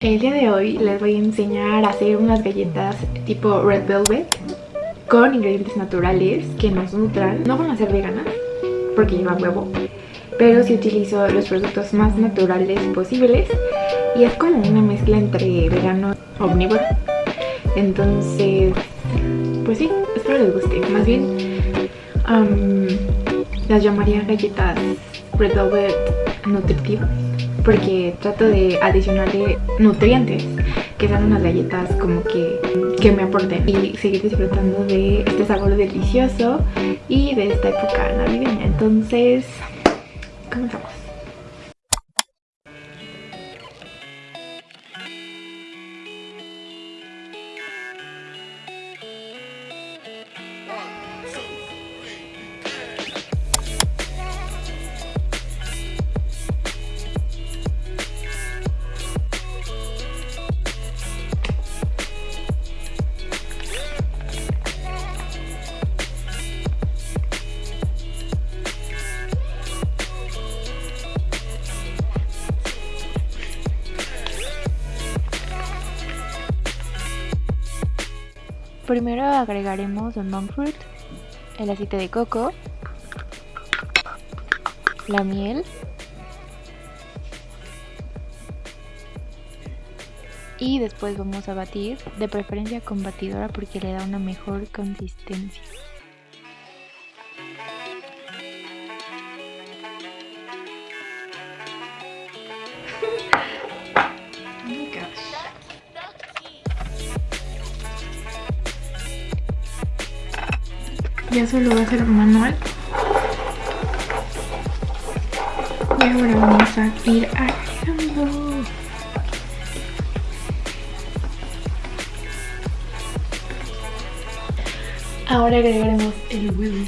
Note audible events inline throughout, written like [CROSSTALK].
El día de hoy les voy a enseñar a hacer unas galletas tipo Red Velvet con ingredientes naturales que nos nutran. No van a ser veganas porque llevan huevo, pero sí utilizo los productos más naturales posibles y es como una mezcla entre vegano y omnívoro. Entonces, pues sí, espero les guste. Más bien, las llamaría galletas Red Velvet nutritivas porque trato de adicionarle nutrientes que sean unas galletas como que, que me aporten y seguir disfrutando de este sabor delicioso y de esta época navideña. Entonces comenzamos Primero agregaremos el monk fruit, el aceite de coco, la miel y después vamos a batir, de preferencia con batidora porque le da una mejor consistencia. Ya solo va a ser manual. Y ahora vamos a ir agregando ahora agregaremos el huevo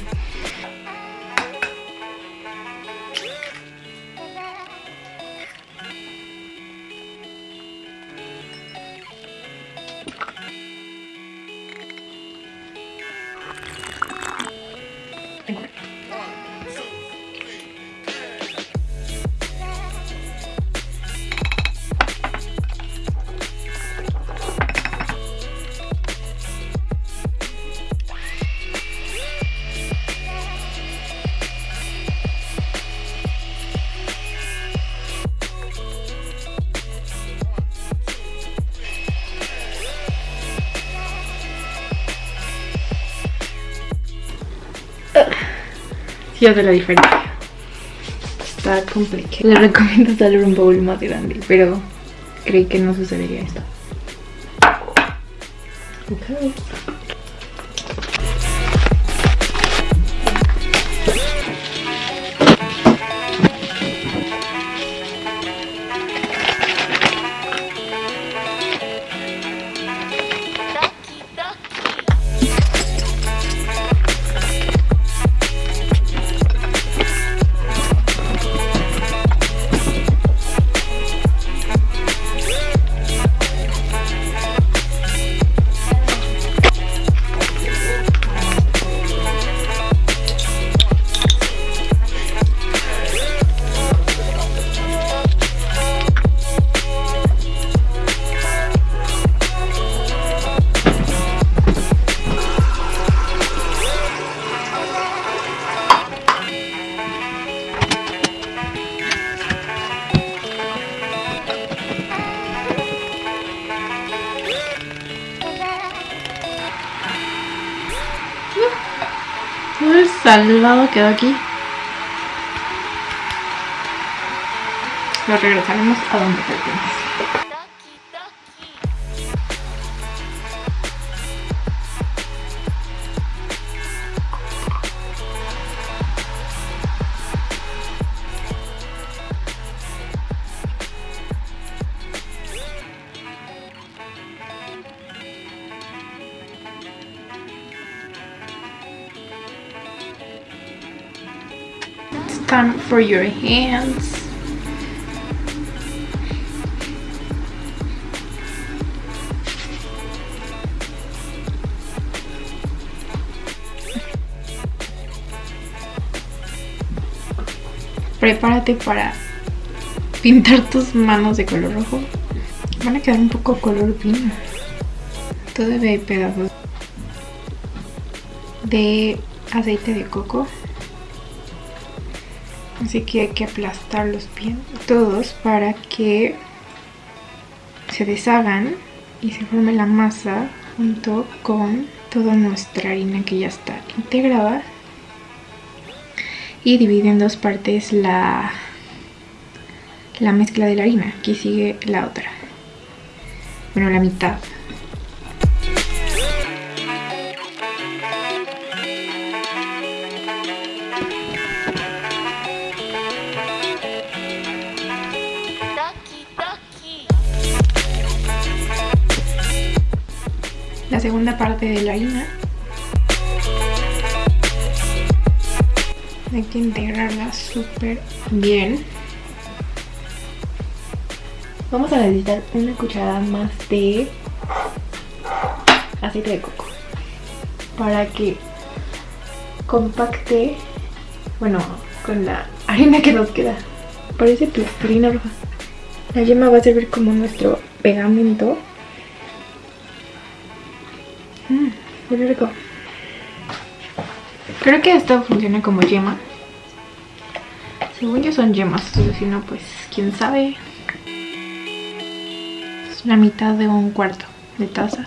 Sí hace la diferencia. Está complicado. Le recomiendo darle un bowl más grande, pero creí que no sucedería esto. Okay. Muy salvado quedó aquí. Lo regresaremos a donde pertenece. For your hands. Prepárate para pintar tus manos de color rojo. Van a quedar un poco color vino. Todavía hay pedazos de aceite de coco. Así que hay que aplastarlos bien todos para que se deshagan y se forme la masa junto con toda nuestra harina que ya está integrada y divide en dos partes la, la mezcla de la harina. Aquí sigue la otra. Bueno la mitad la segunda parte de la harina. Hay que integrarla súper bien. Vamos a necesitar una cucharada más de aceite de coco para que compacte, bueno, con la harina que nos queda. Parece plastilina roja. La yema va a servir como nuestro pegamento Creo que esto funciona como yema. Según yo son yemas, si no, pues quién sabe. Es la mitad de un cuarto de taza.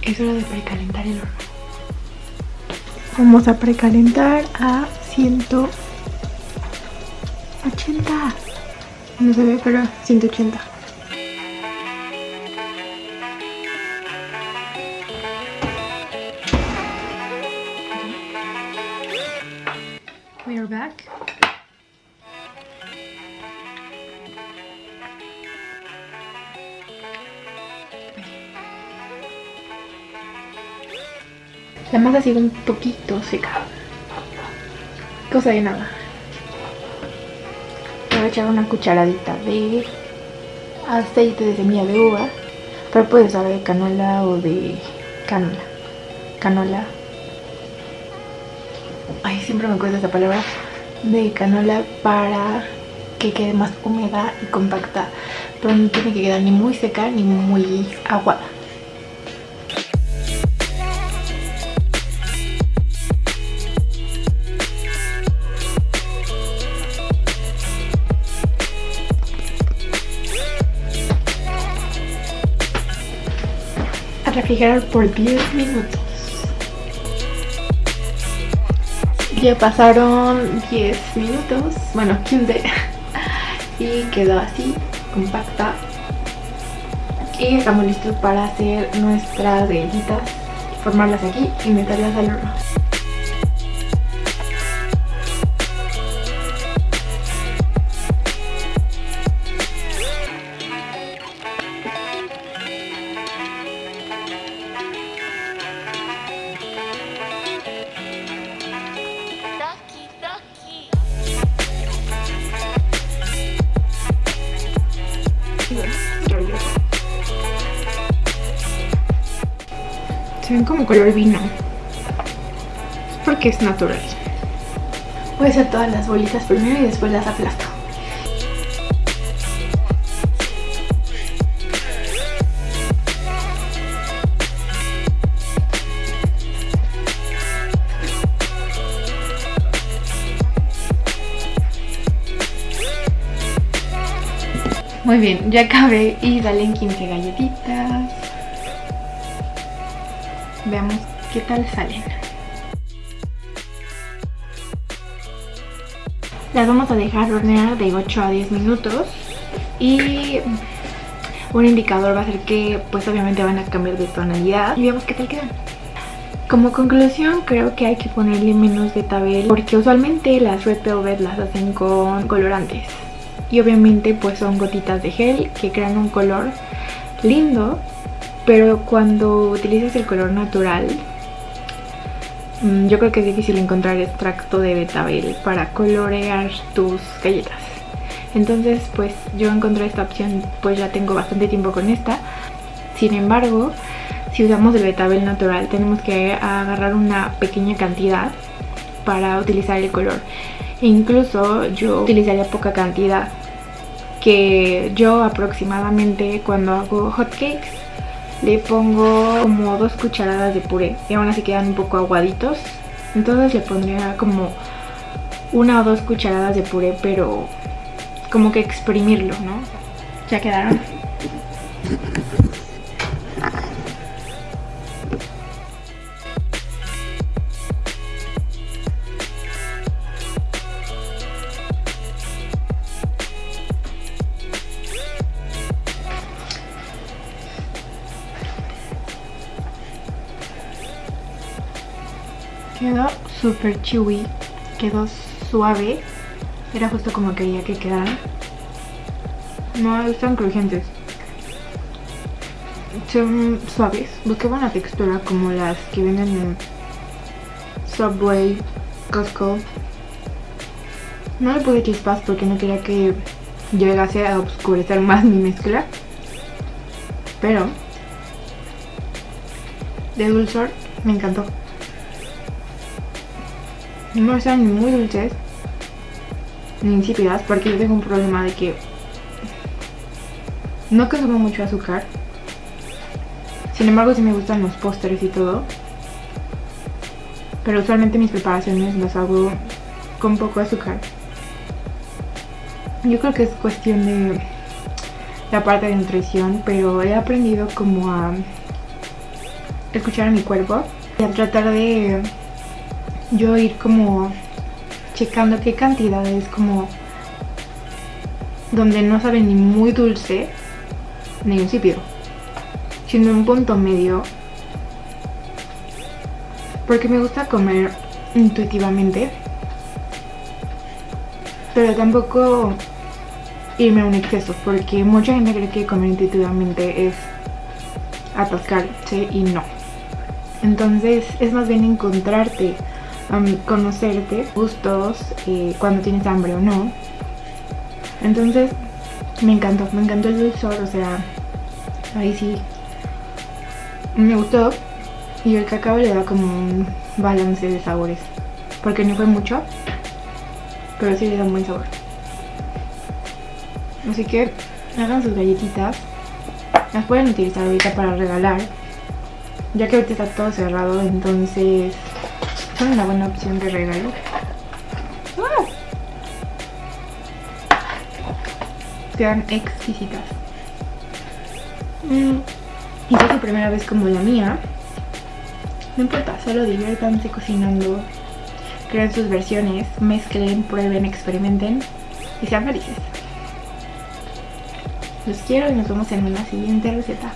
Es hora de precalentar el horno. Vamos a precalentar a 100 180. No se ve, pero 180. We are back. La masa ha sido un poquito seca. Cosa de nada una cucharadita de aceite de semilla de uva pero puedes usar de canola o de canola canola. Ay siempre me cuesta esa palabra de canola para que quede más húmeda y compacta pero no tiene que quedar ni muy seca ni muy aguada refrigerar por 10 minutos. Ya pasaron 10 minutos, bueno 15 [LAUGHS] y quedó así, compacta. Y estamos listos para hacer nuestras galletitas, formarlas aquí y meterlas al horno. Color vino. Porque es natural. Voy a hacer todas las bolitas primero y después las aplasto. Muy bien, ya acabé y salen 15 galletitas. Veamos qué tal salen. Las vamos a dejar hornear de 8 a 10 minutos y un indicador va a ser que pues obviamente van a cambiar de tonalidad y veamos qué tal quedan. Como conclusión creo que hay que ponerle menos betabel porque usualmente las Red Velvet las hacen con colorantes y obviamente pues son gotitas de gel que crean un color lindo pero cuando utilizas el color natural mm, yo creo que es difícil encontrar extracto de betabel para colorear tus galletas entonces pues yo encontré esta opción pues ya tengo bastante tiempo con esta sin embargo si usamos el betabel natural tenemos que agarrar una pequeña cantidad para utilizar el color. E incluso yo utilizaría poca cantidad que yo aproximadamente cuando hago hot cakes le pongo como dos cucharadas de puré y aún así quedan un poco aguaditos entonces le pondría como una o dos cucharadas de puré pero como que exprimirlo, ¿no? Ya quedaron. Súper chewy, quedó suave. Era justo como quería que quedaran. No están crujientes. Son suaves. Busqué una textura como las que vienen en Subway, Costco. No le puse chispas porque no quería que llegase a oscurecer más mi mezcla. Pero de dulzor me encantó. No ni muy dulces ni insípidas porque yo tengo un problema de que no consumo mucho azúcar. Sin embargo, sí me gustan los pósteres y todo. Pero usualmente mis preparaciones las hago con poco azúcar. Yo creo que es cuestión de la parte de nutrición, pero he aprendido como a escuchar a mi cuerpo y a tratar de yo ir como checando qué cantidades como donde no sabe ni muy dulce ni insípido sino un punto medio. Porque me gusta comer intuitivamente pero tampoco irme a un exceso porque mucha gente cree que comer intuitivamente es atascarse y no. Entonces es más bien encontrarte conocerte, gustos, eh, cuando tienes hambre o no. Entonces, me encantó, me encantó el dulzor, o sea, ahí sí me gustó. Y el cacao le da como un balance de sabores, porque no fue mucho, pero sí le da un buen sabor. Así que hagan sus galletitas, las pueden utilizar ahorita para regalar, ya que ahorita está todo cerrado, entonces son una buena opción de regalo. ¡Ah! Quedan exquisitas. Mm. Y si es su primera vez como la mía, no importa, solo diviértanse cocinando, creen sus versiones, mezclen, prueben, experimenten y sean felices. Los quiero y nos vemos en una siguiente receta.